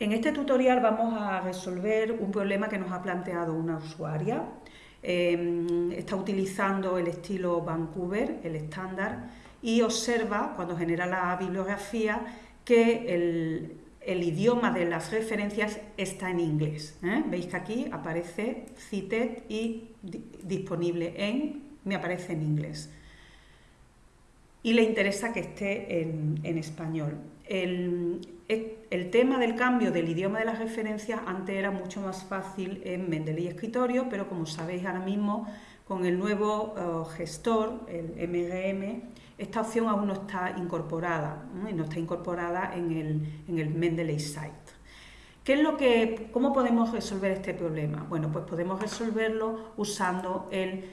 En este tutorial vamos a resolver un problema que nos ha planteado una usuaria. Em, está utilizando el estilo Vancouver, el estándar, y observa, cuando genera la bibliografía, que el, idioma de las referencias está en inglés. ¿eh? Veis que aquí aparece cited y disponible en, me aparece en inglés. Y le interesa que esté en, español. El tema del cambio del idioma de las referencias antes era mucho más fácil en Mendeley Escritorio, pero como sabéis ahora mismo con el nuevo eh, gestor, el MRM, esta opción aún no está incorporada, y no está incorporada en el, en el Mendeley Site. ¿Qué es lo que, ¿Cómo podemos resolver este problema? Bueno, pues podemos resolverlo usando el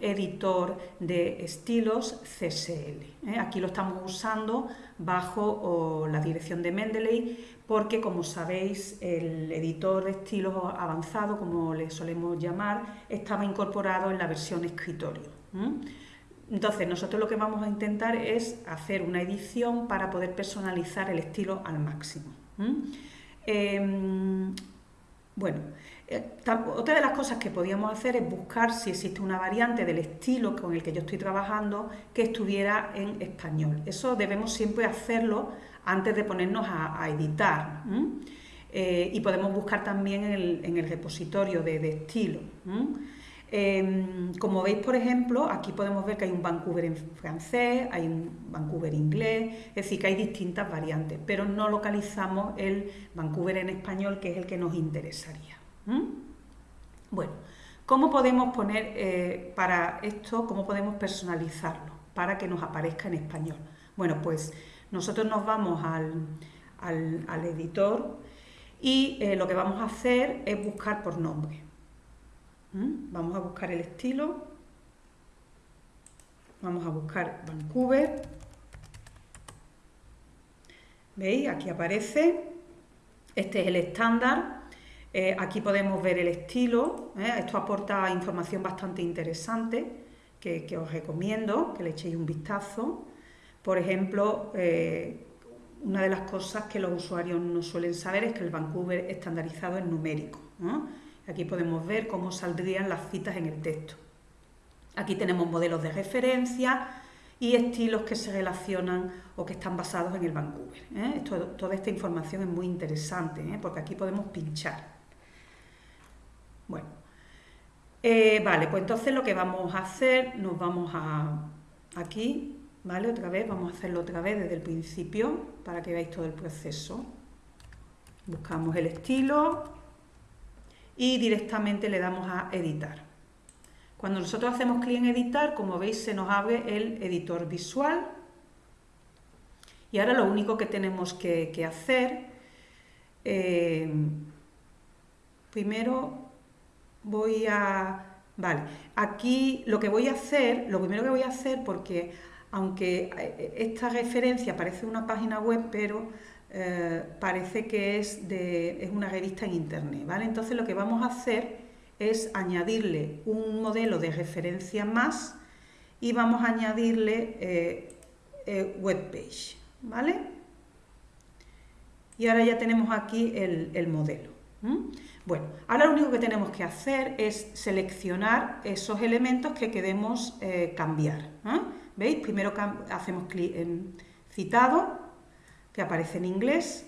editor de estilos CSL. ¿eh? Aquí lo estamos usando bajo la dirección de Mendeley porque, como sabéis, el editor de estilos avanzado, como le solemos llamar, estaba incorporado en la versión escritorio. Entonces, nosotros lo que vamos a intentar es hacer una edición para poder personalizar el estilo al máximo. Em, bueno, otra de las cosas que podíamos hacer es buscar si existe una variante del estilo con el que yo estoy trabajando que estuviera en español. Eso debemos siempre hacerlo antes de ponernos a, editar. Eh, y podemos buscar también en el, repositorio de, estilo. Em, como veis, por ejemplo, aquí podemos ver que hay un Vancouver en francés, hay un Vancouver inglés, es decir, que hay distintas variantes, pero no localizamos el Vancouver en español, que es el que nos interesaría. ¿Mm? Bueno, ¿cómo podemos poner eh, para esto, cómo podemos personalizarlo para que nos aparezca en español? Bueno, pues nosotros nos vamos al, editor y eh, lo que vamos a hacer es buscar por nombre. ¿Mm? Vamos a buscar el estilo, vamos a buscar Vancouver, ¿veis? Aquí aparece, este es el estándar, eh, aquí podemos ver el estilo, ¿eh? esto aporta información bastante interesante que, os recomiendo que le echéis un vistazo. Por ejemplo, eh, una de las cosas que los usuarios no suelen saber es que el Vancouver estandarizado es numérico. Aquí podemos ver cómo saldrían las citas en el texto. Aquí tenemos modelos de referencia y estilos que se relacionan o que están basados en el Vancouver. toda esta información es muy interesante porque aquí podemos pinchar. Bueno, eh, vale, pues entonces lo que vamos a hacer, nos vamos a aquí, ¿vale? Otra vez, vamos a hacerlo otra vez desde el principio para que veáis todo el proceso. Buscamos el estilo y directamente le damos a editar. Cuando nosotros hacemos clic en editar, como veis, se nos abre el editor visual. Y ahora lo único que tenemos que, hacer, eh, primero voy a... Vale, aquí lo que voy a hacer, lo primero que voy a hacer, porque aunque eh, esta referencia parece una página web, pero eh, parece que es, de, es una revista en internet, ¿vale? Entonces lo que vamos a hacer es añadirle un modelo de referencia más y vamos a añadirle eh, webpage, ¿vale? Y ahora ya tenemos aquí el, modelo. Bueno, ahora lo único que tenemos que hacer es seleccionar esos elementos que queremos eh, cambiar. ¿eh? ¿Veis? Primero hacemos clic en citado, que aparece en inglés,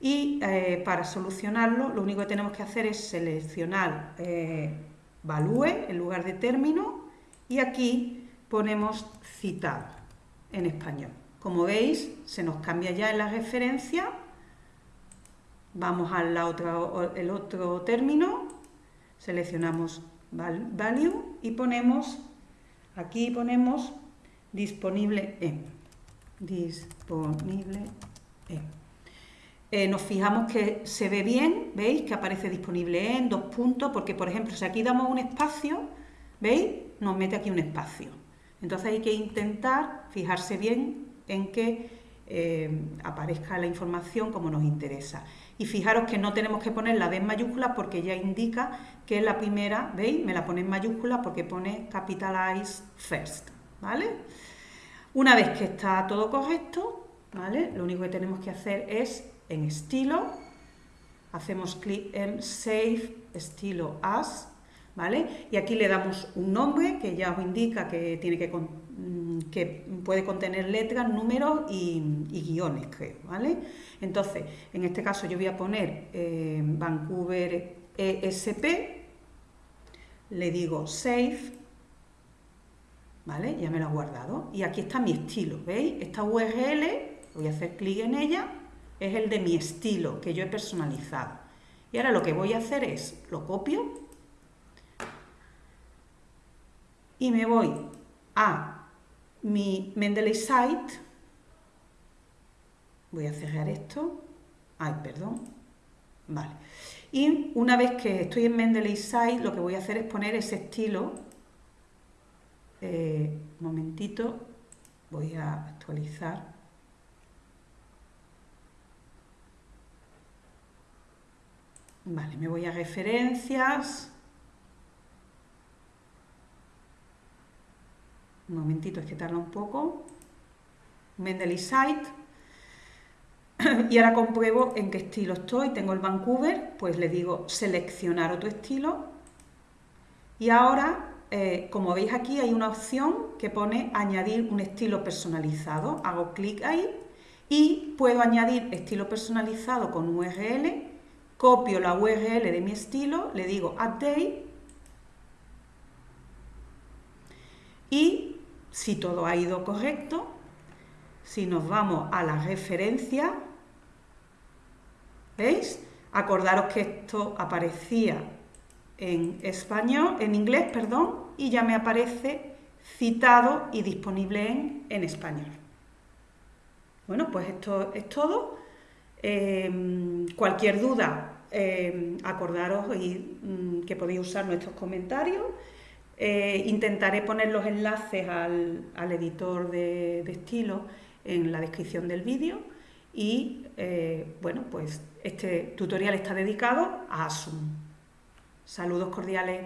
y eh, para solucionarlo lo único que tenemos que hacer es seleccionar value en lugar de término y aquí ponemos citado en español. Como veis, se nos cambia ya en la referencia Vamos al otro, el otro término, seleccionamos value y ponemos, aquí ponemos disponible en. Disponible en. Eh, nos fijamos que se ve bien, ¿veis? Que aparece disponible en, dos puntos, porque por ejemplo, si aquí damos un espacio, ¿veis? Nos mete aquí un espacio. Entonces hay que intentar fijarse bien en que eh, aparezca la información como nos interesa. Y fijaros que no tenemos que poner la D en mayúscula porque ya indica que la primera, ¿veis? Me la pone en mayúscula porque pone capitalize first, ¿vale? Una vez que está todo correcto, ¿vale? Lo único que tenemos que hacer es en estilo, hacemos clic en Save estilo As, ¿vale? Y aquí le damos un nombre que ya os indica que, tiene que, que puede contener letras, números y, guiones, creo, ¿vale? Entonces, en este caso yo voy a poner eh, Vancouver ESP, le digo Save, ¿vale? Ya me lo ha guardado. Y aquí está mi estilo, ¿veis? Esta URL, voy a hacer clic en ella, es el de mi estilo que yo he personalizado. Y ahora lo que voy a hacer es, lo copio y me voy a mi Mendeley Site, voy a cerrar esto, ay, perdón, vale. Y una vez que estoy en Mendeley Site, lo que voy a hacer es poner ese estilo, eh, un momentito, voy a actualizar, Vale, me voy a referencias. Un momentito, es que tarda un poco. Mendeley Site. Y ahora compruebo en qué estilo estoy. Tengo el Vancouver, pues le digo seleccionar otro estilo. Y ahora, eh, como veis aquí, hay una opción que pone añadir un estilo personalizado. Hago clic ahí y puedo añadir estilo personalizado con URL copio la URL de mi estilo, le digo update y si todo ha ido correcto, si nos vamos a la referencia, ¿veis? Acordaros que esto aparecía en español, en inglés, perdón, y ya me aparece citado y disponible en, en español. Bueno, pues esto es todo. Em, cualquier duda, em, acordaros y, mm, que podéis usar nuestros comentarios. Eh, intentaré poner los enlaces al, editor de, estilo en la descripción del vídeo y eh, bueno, pues este tutorial está dedicado a Asum. Saludos cordiales.